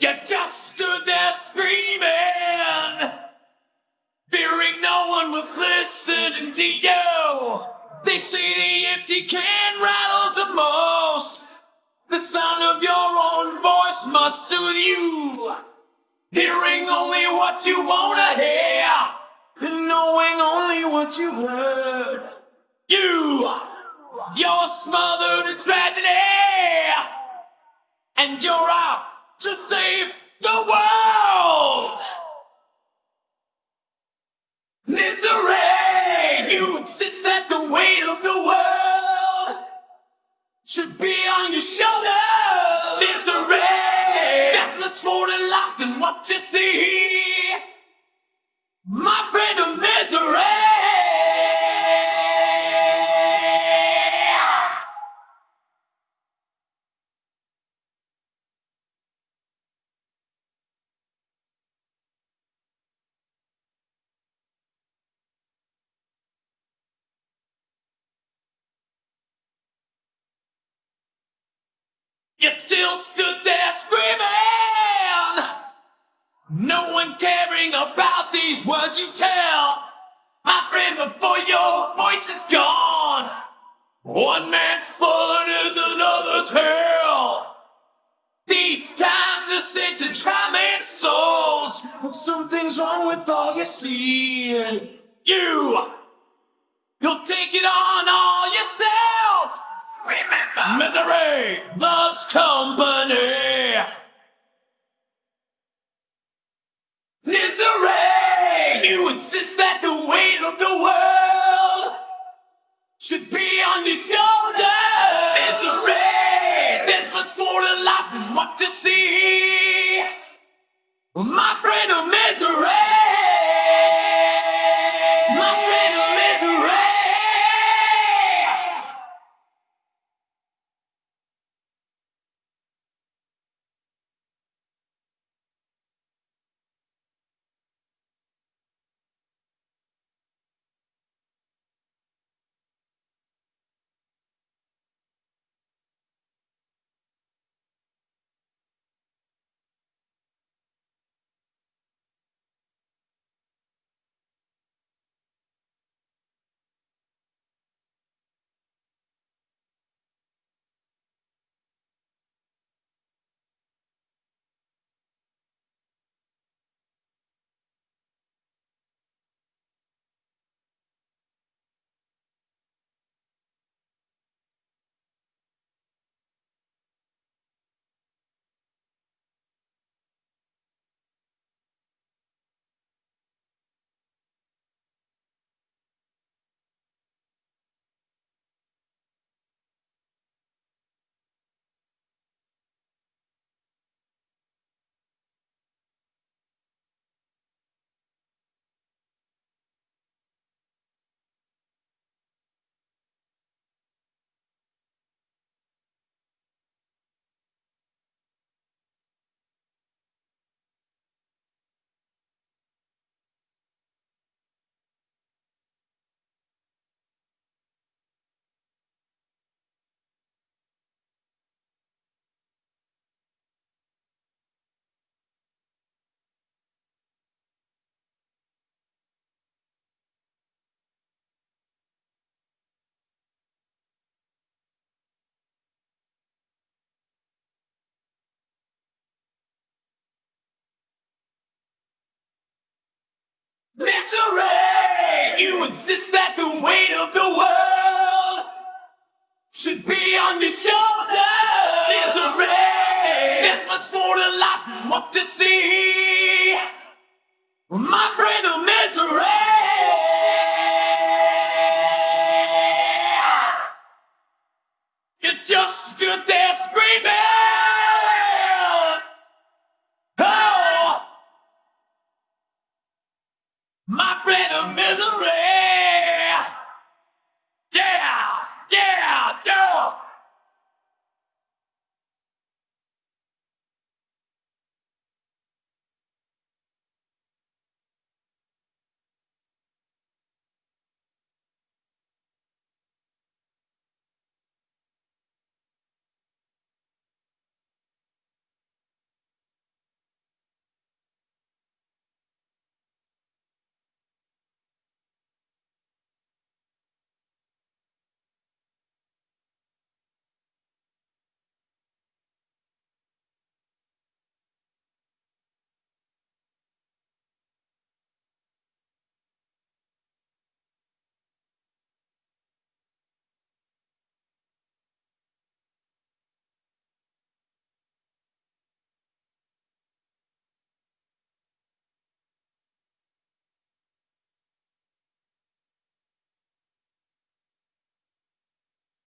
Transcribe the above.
You just stood there screaming, fearing no one was listening to you. They say the empty can rattles the most. The sound of your own voice must soothe you. Hearing only what you wanna hear, and knowing only what you heard. You, you're smothered in tragedy, and you're out to save the world. Misery, you insist that the weight of the world should be on your shoulders. Misery, that's much more to life than what you see. You still stood there screaming. No one caring about these words you tell. My friend, before your voice is gone, one man's fun is another's hell. These times are sent to try men's souls. Something's wrong with all you see. You, you'll take it on all yourself. Remember, misery loves company. Misery! You insist that the weight of the world should be on your shoulders. Misery! There's much more to life than what you see. My You insist that the weight of the world should be on your shoulders. Misery! There's much more to life than what you see. My friend of misery! You just stood there screaming.